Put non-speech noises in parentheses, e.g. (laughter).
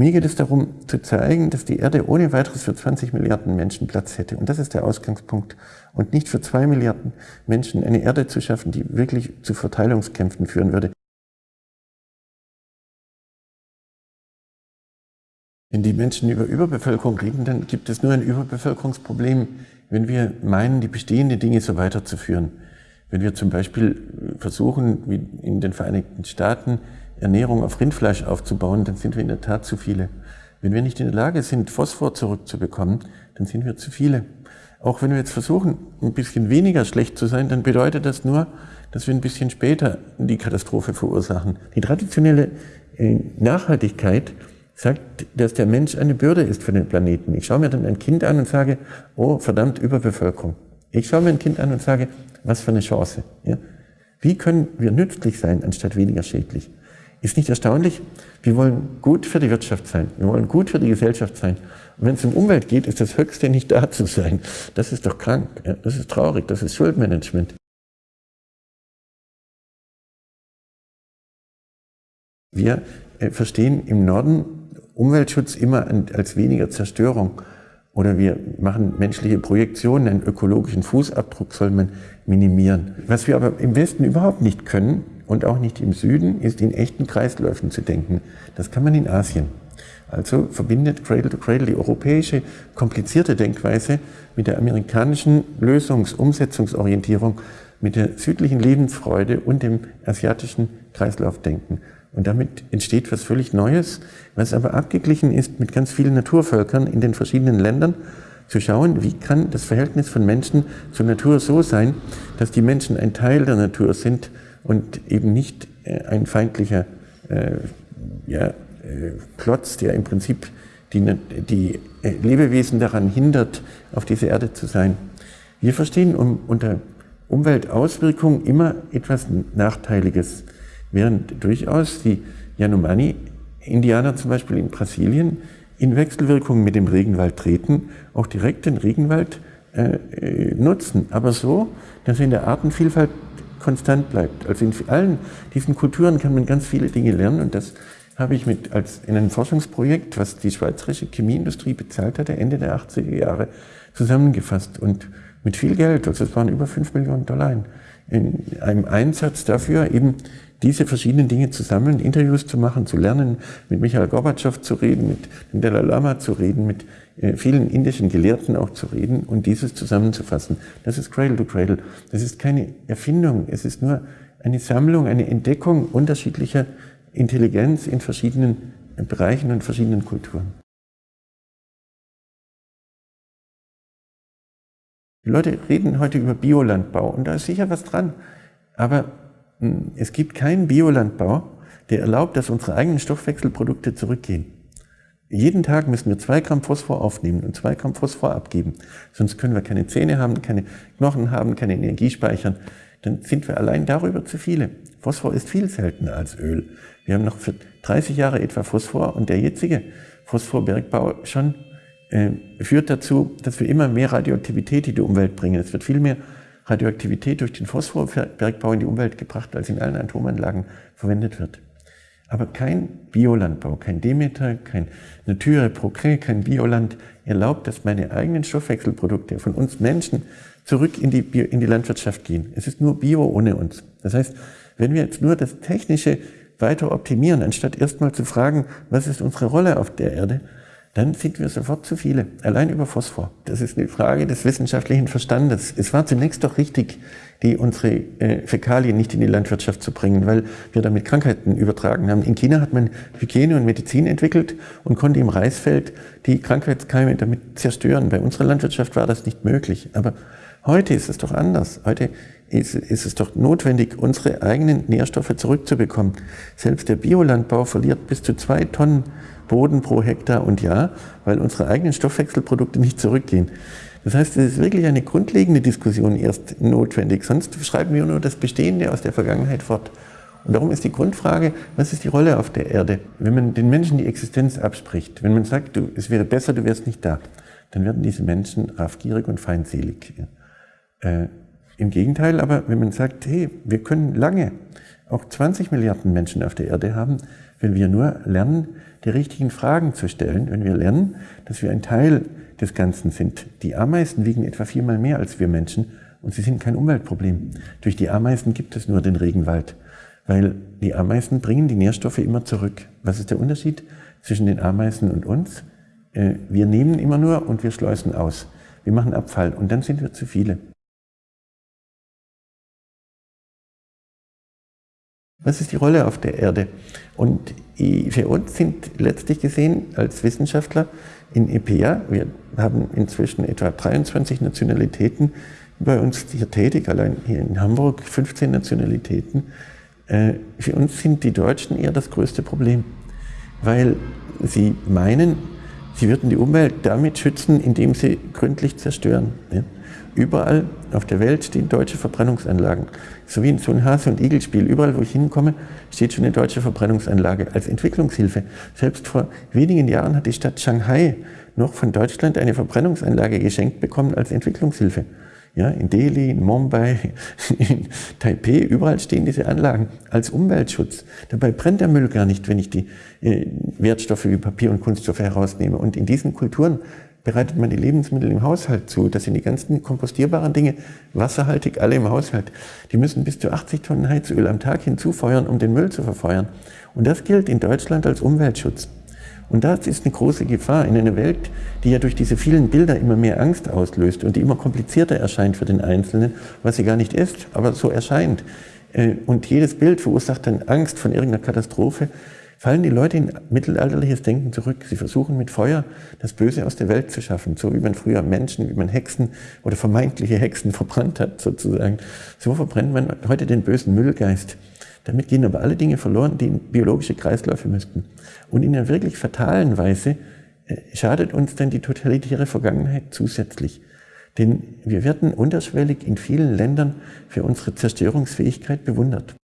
Mir geht es darum, zu zeigen, dass die Erde ohne weiteres für 20 Milliarden Menschen Platz hätte. Und das ist der Ausgangspunkt. Und nicht für zwei Milliarden Menschen eine Erde zu schaffen, die wirklich zu Verteilungskämpfen führen würde. Wenn die Menschen über Überbevölkerung reden, dann gibt es nur ein Überbevölkerungsproblem, wenn wir meinen, die bestehenden Dinge so weiterzuführen. Wenn wir zum Beispiel versuchen, wie in den Vereinigten Staaten, Ernährung auf Rindfleisch aufzubauen, dann sind wir in der Tat zu viele. Wenn wir nicht in der Lage sind, Phosphor zurückzubekommen, dann sind wir zu viele. Auch wenn wir jetzt versuchen, ein bisschen weniger schlecht zu sein, dann bedeutet das nur, dass wir ein bisschen später die Katastrophe verursachen. Die traditionelle äh, Nachhaltigkeit sagt, dass der Mensch eine Bürde ist für den Planeten. Ich schaue mir dann ein Kind an und sage, oh verdammt, Überbevölkerung. Ich schaue mir ein Kind an und sage, was für eine Chance. Ja? Wie können wir nützlich sein, anstatt weniger schädlich? Ist nicht erstaunlich? Wir wollen gut für die Wirtschaft sein. Wir wollen gut für die Gesellschaft sein. Und wenn es um Umwelt geht, ist das Höchste nicht da zu sein. Das ist doch krank. Ja? Das ist traurig. Das ist Schuldmanagement. Wir äh, verstehen im Norden Umweltschutz immer als weniger Zerstörung. Oder wir machen menschliche Projektionen, einen ökologischen Fußabdruck soll man minimieren. Was wir aber im Westen überhaupt nicht können und auch nicht im Süden, ist in echten Kreisläufen zu denken. Das kann man in Asien. Also verbindet Cradle to Cradle die europäische komplizierte Denkweise mit der amerikanischen Lösungs-, Umsetzungsorientierung, mit der südlichen Lebensfreude und dem asiatischen Kreislaufdenken. Und damit entsteht was völlig Neues, was aber abgeglichen ist mit ganz vielen Naturvölkern in den verschiedenen Ländern, zu schauen, wie kann das Verhältnis von Menschen zur Natur so sein, dass die Menschen ein Teil der Natur sind und eben nicht äh, ein feindlicher äh, ja, äh, Klotz, der im Prinzip die, die Lebewesen daran hindert, auf dieser Erde zu sein. Wir verstehen um, unter Umweltauswirkung immer etwas Nachteiliges. Während durchaus die Yanomami-Indianer zum Beispiel in Brasilien in Wechselwirkung mit dem Regenwald treten, auch direkt den Regenwald äh, nutzen, aber so, dass in der Artenvielfalt konstant bleibt. Also in allen diesen Kulturen kann man ganz viele Dinge lernen und das habe ich mit als in einem Forschungsprojekt, was die schweizerische Chemieindustrie bezahlt hatte, Ende der 80er Jahre zusammengefasst und mit viel Geld, also es waren über 5 Millionen Dollar in, in einem Einsatz dafür, eben diese verschiedenen Dinge zu sammeln, Interviews zu machen, zu lernen, mit Michael Gorbatschow zu reden, mit dem Dalai Lama zu reden, mit äh, vielen indischen Gelehrten auch zu reden und dieses zusammenzufassen. Das ist Cradle to Cradle. Das ist keine Erfindung, es ist nur eine Sammlung, eine Entdeckung unterschiedlicher Intelligenz in verschiedenen Bereichen und verschiedenen Kulturen. Die Leute reden heute über Biolandbau und da ist sicher was dran. Aber es gibt keinen Biolandbau, der erlaubt, dass unsere eigenen Stoffwechselprodukte zurückgehen. Jeden Tag müssen wir zwei Gramm Phosphor aufnehmen und zwei Gramm Phosphor abgeben. Sonst können wir keine Zähne haben, keine Knochen haben, keine Energie speichern. Dann sind wir allein darüber zu viele. Phosphor ist viel seltener als Öl. Wir haben noch für 30 Jahre etwa Phosphor und der jetzige Phosphorbergbau schon äh, führt dazu, dass wir immer mehr Radioaktivität in die Umwelt bringen. Es wird viel mehr Radioaktivität durch den Phosphorbergbau in die Umwelt gebracht, als in allen Atomanlagen verwendet wird. Aber kein Biolandbau, kein Demeter, kein Nature Progrès, kein Bioland erlaubt, dass meine eigenen Stoffwechselprodukte von uns Menschen zurück in die, Bio, in die Landwirtschaft gehen. Es ist nur Bio ohne uns. Das heißt, wenn wir jetzt nur das Technische weiter optimieren, anstatt erstmal zu fragen, was ist unsere Rolle auf der Erde, dann sind wir sofort zu viele, allein über Phosphor. Das ist eine Frage des wissenschaftlichen Verstandes. Es war zunächst doch richtig, die unsere äh, Fäkalien nicht in die Landwirtschaft zu bringen, weil wir damit Krankheiten übertragen haben. In China hat man Hygiene und Medizin entwickelt und konnte im Reisfeld die Krankheitskeime damit zerstören. Bei unserer Landwirtschaft war das nicht möglich. Aber heute ist es doch anders. Heute ist, ist es doch notwendig, unsere eigenen Nährstoffe zurückzubekommen. Selbst der Biolandbau verliert bis zu zwei Tonnen Boden pro Hektar und Jahr, weil unsere eigenen Stoffwechselprodukte nicht zurückgehen. Das heißt, es ist wirklich eine grundlegende Diskussion erst notwendig, sonst schreiben wir nur das Bestehende aus der Vergangenheit fort. Und darum ist die Grundfrage, was ist die Rolle auf der Erde? Wenn man den Menschen die Existenz abspricht, wenn man sagt, du, es wäre besser, du wärst nicht da, dann werden diese Menschen raffgierig und feindselig. Äh, Im Gegenteil aber, wenn man sagt, hey, wir können lange auch 20 Milliarden Menschen auf der Erde haben, wenn wir nur lernen, die richtigen Fragen zu stellen, wenn wir lernen, dass wir ein Teil des Ganzen sind. Die Ameisen wiegen etwa viermal mehr als wir Menschen und sie sind kein Umweltproblem. Durch die Ameisen gibt es nur den Regenwald, weil die Ameisen bringen die Nährstoffe immer zurück. Was ist der Unterschied zwischen den Ameisen und uns? Äh, wir nehmen immer nur und wir schleusen aus. Wir machen Abfall und dann sind wir zu viele. Was ist die Rolle auf der Erde? Und für uns sind letztlich gesehen als Wissenschaftler in EPA, wir haben inzwischen etwa 23 Nationalitäten bei uns hier tätig, allein hier in Hamburg 15 Nationalitäten. Äh, für uns sind die Deutschen eher das größte Problem, weil sie meinen, sie würden die Umwelt damit schützen, indem sie gründlich zerstören. Überall auf der Welt stehen deutsche Verbrennungsanlagen. So wie in so ein Hase- und Igel-Spiel. Überall, wo ich hinkomme, steht schon eine deutsche Verbrennungsanlage als Entwicklungshilfe. Selbst vor wenigen Jahren hat die Stadt Shanghai noch von Deutschland eine Verbrennungsanlage geschenkt bekommen als Entwicklungshilfe. Ja, in Delhi, in Mumbai, (laughs) in Taipei, überall stehen diese Anlagen als Umweltschutz. Dabei brennt der Müll gar nicht, wenn ich die äh, Wertstoffe wie Papier und Kunststoffe herausnehme. Und in diesen Kulturen bereitet man die Lebensmittel im Haushalt zu. Das sind die ganzen kompostierbaren Dinge, wasserhaltig, alle im Haushalt. Die müssen bis zu 80 Tonnen Heizöl am Tag hinzufeuern, um den Müll zu verfeuern. Und das gilt in Deutschland als Umweltschutz. Und das ist eine große Gefahr in einer Welt, die ja durch diese vielen Bilder immer mehr Angst auslöst und die immer komplizierter erscheint für den Einzelnen, was sie gar nicht ist, aber so erscheint. Äh, und jedes Bild verursacht dann Angst von irgendeiner Katastrophe fallen die Leute in mittelalterliches Denken zurück. Sie versuchen mit Feuer das Böse aus der Welt zu schaffen, so wie man früher Menschen, wie man Hexen oder vermeintliche Hexen verbrannt hat sozusagen. So verbrennt man heute den bösen Müllgeist. Damit gehen aber alle Dinge verloren, die in biologische Kreisläufe müssten. Und in einer wirklich fatalen Weise äh, schadet uns dann die totalitäre Vergangenheit zusätzlich. Denn wir werden unterschwellig in vielen Ländern für unsere Zerstörungsfähigkeit bewundert.